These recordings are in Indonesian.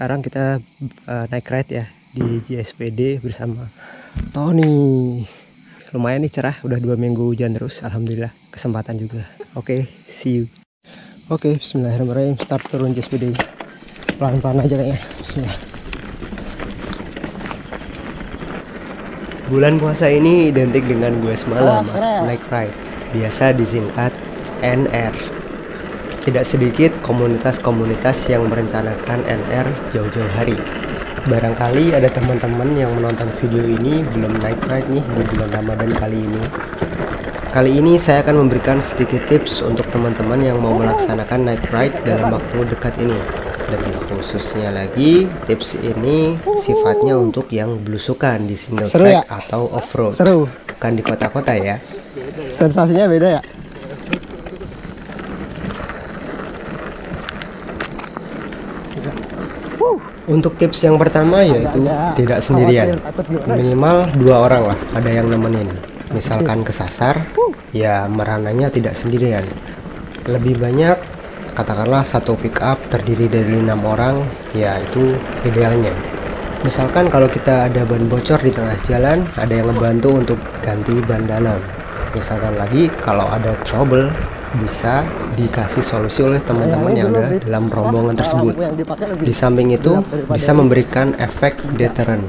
sekarang kita uh, naik ride ya di JSPD bersama Tony. Lumayan nih cerah udah dua minggu hujan terus Alhamdulillah kesempatan juga. Oke okay, see you. Oke okay, Bismillahirrahmanirrahim. Start turun JSPD pelan-pelan aja kayaknya. Bismillah. Bulan puasa ini identik dengan gue semalam oh, naik ride. Biasa disingkat NR tidak sedikit komunitas-komunitas yang merencanakan NR jauh-jauh hari. Barangkali ada teman-teman yang menonton video ini belum naik ride nih di bulan Ramadan kali ini. Kali ini saya akan memberikan sedikit tips untuk teman-teman yang mau melaksanakan night ride dalam waktu dekat ini. Lebih khususnya lagi, tips ini sifatnya untuk yang belusukan di single track ya? atau off-road. Bukan di kota-kota ya. Sensasinya beda ya? Untuk tips yang pertama yaitu tidak sendirian. Minimal dua orang lah, ada yang nemenin. Misalkan kesasar, ya merananya tidak sendirian. Lebih banyak, katakanlah satu pick up terdiri dari enam orang, ya itu idealnya. Misalkan kalau kita ada ban bocor di tengah jalan, ada yang ngebantu untuk ganti ban dalam. Misalkan lagi kalau ada trouble bisa dikasih solusi oleh teman-teman yang ada dalam rombongan tersebut. Di samping itu bisa memberikan efek deterrent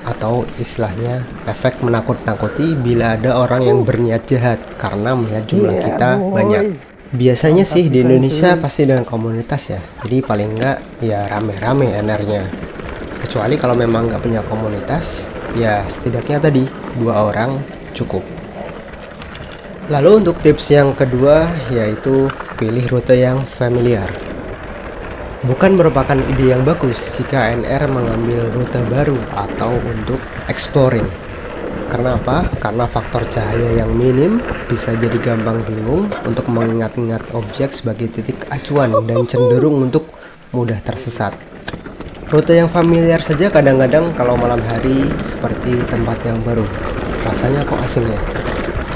atau istilahnya efek menakut-nakuti bila ada orang yang berniat jahat karena melihat jumlah iya, kita banyak. Biasanya sih di Indonesia pasti dengan komunitas ya, jadi paling enggak ya rame-rame NR-nya. Kecuali kalau memang nggak punya komunitas, ya setidaknya tadi dua orang cukup. Lalu untuk tips yang kedua yaitu pilih rute yang familiar. Bukan merupakan ide yang bagus jika NR mengambil rute baru atau untuk exploring. Karena apa? Karena faktor cahaya yang minim bisa jadi gampang bingung untuk mengingat-ingat objek sebagai titik acuan dan cenderung untuk mudah tersesat. Rute yang familiar saja kadang-kadang kalau malam hari seperti tempat yang baru. Rasanya kok asing ya?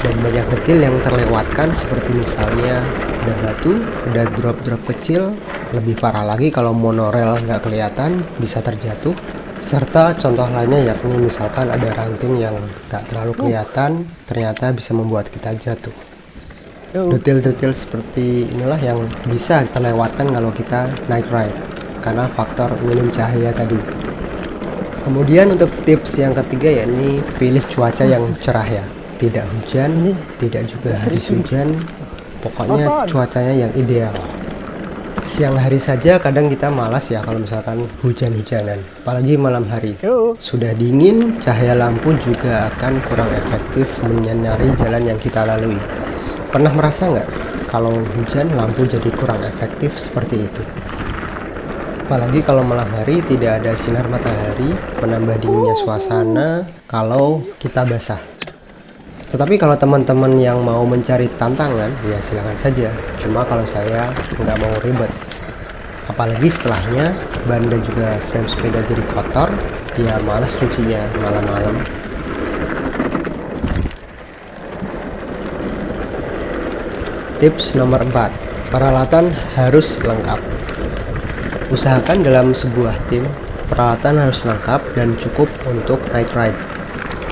Dan banyak detail yang terlewatkan seperti misalnya ada batu, ada drop-drop kecil, lebih parah lagi kalau monorail nggak kelihatan bisa terjatuh, serta contoh lainnya yakni misalkan ada ranting yang nggak terlalu kelihatan ternyata bisa membuat kita jatuh. Detail-detail seperti inilah yang bisa terlewatkan kalau kita night ride karena faktor minim cahaya tadi. Kemudian untuk tips yang ketiga yakni pilih cuaca yang cerah ya tidak hujan tidak juga habis hujan. Pokoknya cuacanya yang ideal. Siang hari saja kadang kita malas ya kalau misalkan hujan-hujanan. Apalagi malam hari. Sudah dingin cahaya lampu juga akan kurang efektif menyinari jalan yang kita lalui. Pernah merasa nggak kalau hujan lampu jadi kurang efektif seperti itu? Apalagi kalau malam hari tidak ada sinar matahari menambah dinginnya suasana kalau kita basah tetapi kalau teman-teman yang mau mencari tantangan, ya silahkan saja. Cuma kalau saya nggak mau ribet. Apalagi setelahnya ban dan juga frame sepeda jadi kotor, ya males cucinya malam-malam. Tips nomor 4, peralatan harus lengkap. Usahakan dalam sebuah tim, peralatan harus lengkap dan cukup untuk night ride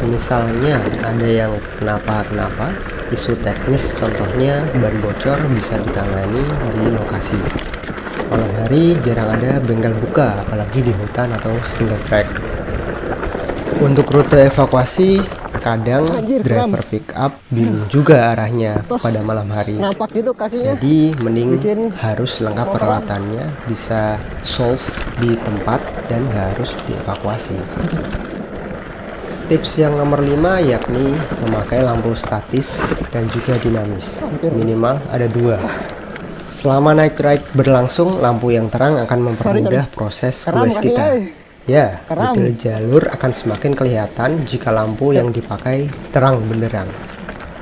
misalnya ada yang kenapa-kenapa isu teknis contohnya ban bocor bisa ditangani di lokasi. Malam hari jarang ada bengkel buka apalagi di hutan atau single track. Untuk rute evakuasi kadang driver pick up bingung juga arahnya pada malam hari. Gitu jadi mending harus lengkap peralatannya bisa solve di tempat dan harus dievakuasi Tips yang nomor 5 yakni memakai lampu statis dan juga dinamis. Minimal ada dua. Selama night ride berlangsung, lampu yang terang akan mempermudah proses quest kita. Ya, detail jalur akan semakin kelihatan jika lampu yang dipakai terang benderang.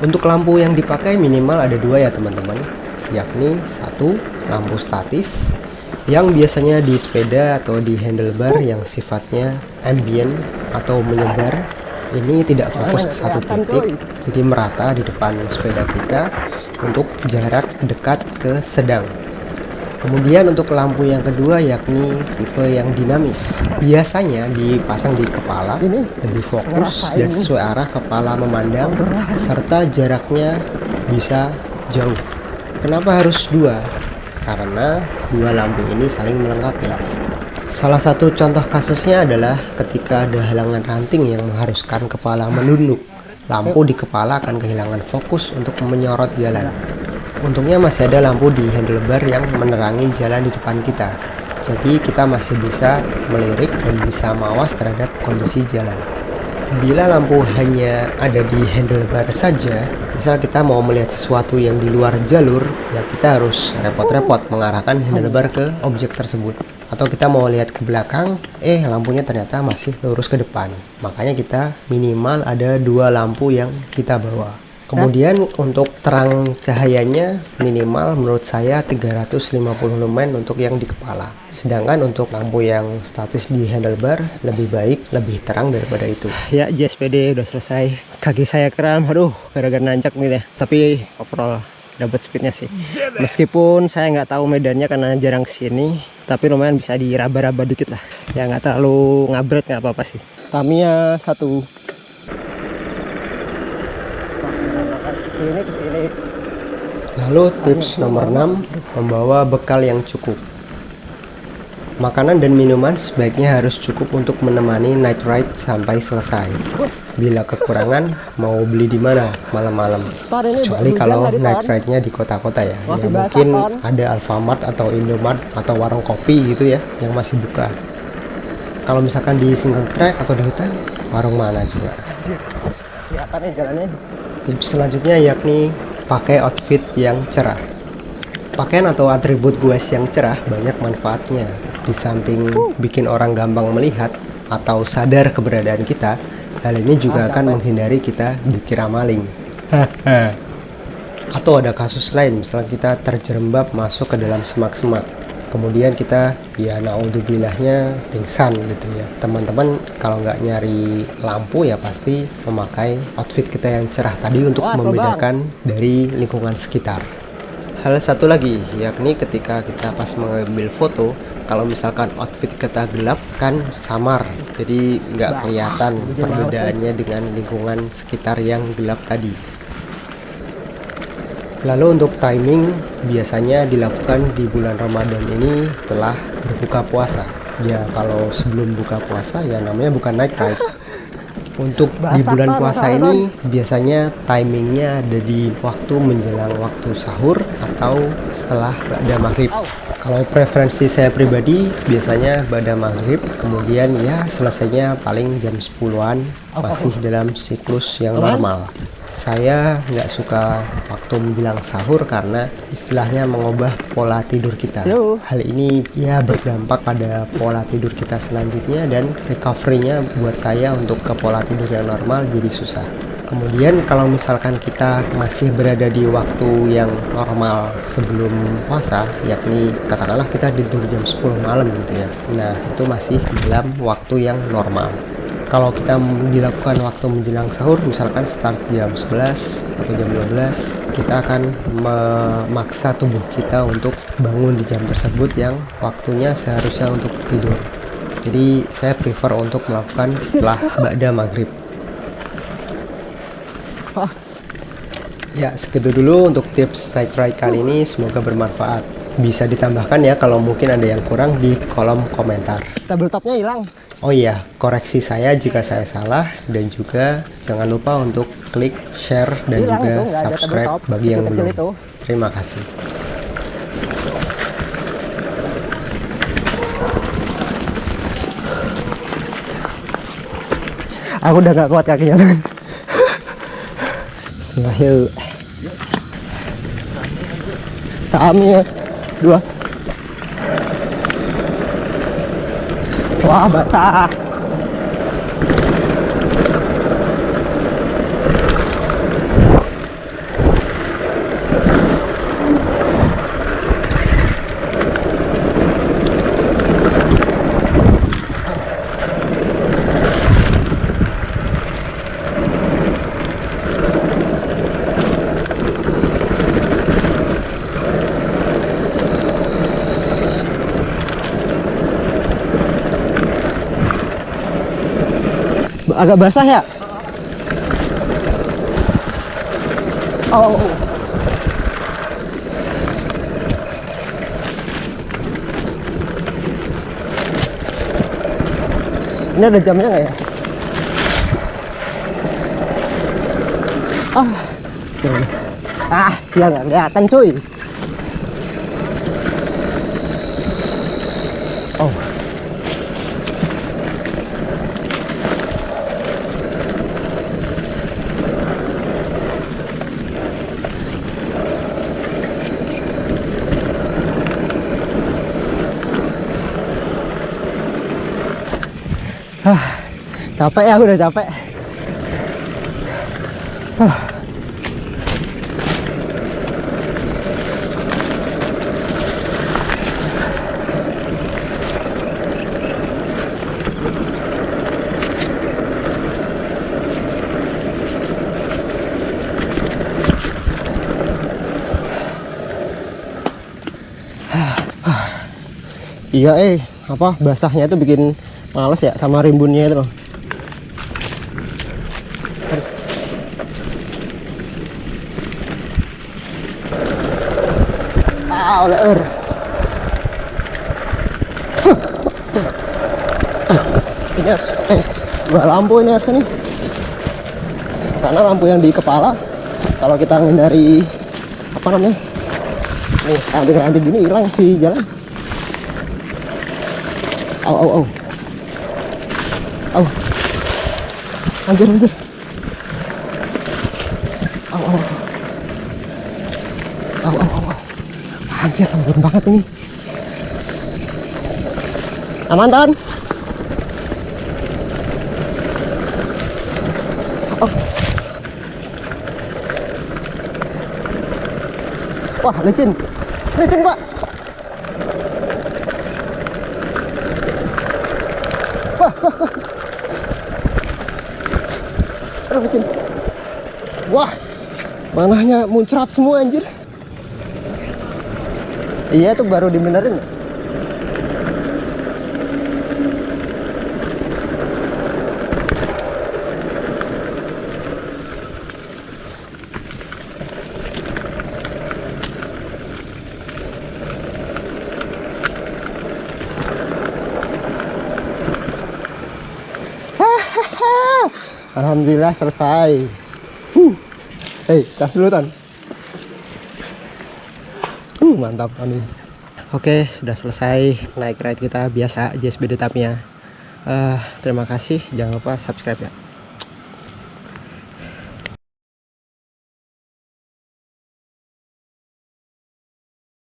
Untuk lampu yang dipakai minimal ada dua ya teman-teman, yakni satu lampu statis yang biasanya di sepeda atau di handlebar yang sifatnya ambient atau menyebar ini tidak fokus ke satu titik jadi merata di depan sepeda kita untuk jarak dekat ke sedang Kemudian untuk lampu yang kedua yakni tipe yang dinamis. Biasanya dipasang di kepala, lebih fokus dan sesuai arah kepala memandang, serta jaraknya bisa jauh. Kenapa harus dua? Karena dua lampu ini saling melengkapi. Salah satu contoh kasusnya adalah ketika ada halangan ranting yang mengharuskan kepala menunduk. Lampu di kepala akan kehilangan fokus untuk menyorot jalan. Untungnya masih ada lampu di handlebar yang menerangi jalan di depan kita. Jadi kita masih bisa melirik dan bisa mawas terhadap kondisi jalan. Bila lampu hanya ada di handlebar saja, misal kita mau melihat sesuatu yang di luar jalur, ya kita harus repot-repot mengarahkan handlebar ke objek tersebut. Atau kita mau lihat ke belakang, eh lampunya ternyata masih lurus ke depan. Makanya kita minimal ada dua lampu yang kita bawa. Kemudian untuk terang cahayanya minimal menurut saya 350 lumen untuk yang di kepala. Sedangkan untuk lampu yang statis di handlebar lebih baik, lebih terang daripada itu. ya JSPD udah selesai. Kaki saya kram, aduh gara-gara nanjak nih ya. Tapi overall dapat speednya sih. Meskipun saya nggak tahu medannya karena jarang ke sini, tapi lumayan bisa diraba-raba dikit lah. Ya nggak terlalu ngabret nggak apa-apa sih. Tamiya satu. Ke sini ke sini. Lalu tips nomor 6, membawa bekal yang cukup. Makanan dan minuman sebaiknya harus cukup untuk menemani night ride sampai selesai. Bila kekurangan, mau beli di mana malam-malam? Kecuali kalau night ride-nya di kota-kota ya. Ya mungkin ada Alfamart atau Indomart atau warung kopi gitu ya yang masih buka. Kalau misalkan di single track atau di hutan, warung mana juga? Siapa nih jalannya? Tips selanjutnya yakni pakai outfit yang cerah. Pakaian atau atribut goes yang cerah banyak manfaatnya. Di samping bikin orang gampang melihat atau sadar keberadaan kita, hal ini juga akan menghindari kita dikira maling. atau ada kasus lain, misalnya kita terjerembab masuk ke dalam semak-semak. Kemudian kita ya naudzubilahnya pingsan gitu ya. Teman-teman kalau nggak nyari lampu ya pasti memakai outfit kita yang cerah tadi untuk Wah, membedakan dari lingkungan sekitar. Hal satu lagi, yakni ketika kita pas mengambil foto, kalau misalkan outfit kita gelap kan samar, jadi nggak kelihatan perbedaannya dengan lingkungan sekitar yang gelap tadi. Lalu untuk timing biasanya dilakukan di bulan Ramadan ini setelah berbuka puasa. Ya kalau sebelum buka puasa ya namanya bukan night ride. Untuk di bulan puasa ini biasanya timingnya ada di waktu menjelang waktu sahur atau setelah ba'da maghrib. Kalau preferensi saya pribadi biasanya ba'da maghrib kemudian ya selesainya paling jam 10-an masih dalam siklus yang normal. Saya nggak suka waktu menjelang sahur karena istilahnya mengubah pola tidur kita. Yo. Hal ini ya berdampak pada pola tidur kita selanjutnya dan recovery-nya buat saya untuk ke pola tidur yang normal jadi susah. Kemudian kalau misalkan kita masih berada di waktu yang normal sebelum puasa, yakni katakanlah kita tidur jam 10 malam gitu ya. Nah, itu masih dalam waktu yang normal. Kalau kita dilakukan waktu menjelang sahur, misalkan start jam 11 atau jam 12, kita akan memaksa tubuh kita untuk bangun di jam tersebut yang waktunya seharusnya untuk tidur. Jadi saya prefer untuk melakukan setelah ba'da maghrib. Ya, segitu dulu untuk tips night ride kali ini. Semoga bermanfaat. Bisa ditambahkan ya kalau mungkin ada yang kurang di kolom komentar. Tabletopnya hilang. Oh iya, koreksi saya jika saya salah dan juga jangan lupa untuk klik share dan Hilang juga itu, subscribe bagi yang belum. itu. Terima kasih. Aku udah gak kuat kakinya. Bismillah yuk. Kami ya. Dua. Wah basah. Agak basah ya? Oh, oh. ini ada jamnya nggak ya? Ah. Ah dia nggak kelihatan cuy Ah, capek ya, udah capek. Ah. Iya eh apa basahnya itu bikin males ya sama rimbunnya itu. Ah, leer. Ini eh, dua lampu ini harusnya nih. Karena lampu yang di kepala, kalau kita menghindari apa namanya, nih ranting-ranting gini hilang si jalan. Au, au, au. Au. Anjir, anjir. Au. Au, au, au. au. Anjir, lembut banget ini. Aman, Ton? Oh. Wah, licin. Licin, Pak. Licin. Wah, manahnya muncrat semua anjir. Iya itu baru dibenerin. Alhamdulillah selesai. Uh. Hei, tas dulu Tan. Uh, mantap Tony. Oke, sudah selesai naik ride kita biasa JSBD Tamiya. Eh, terima kasih, jangan lupa subscribe ya.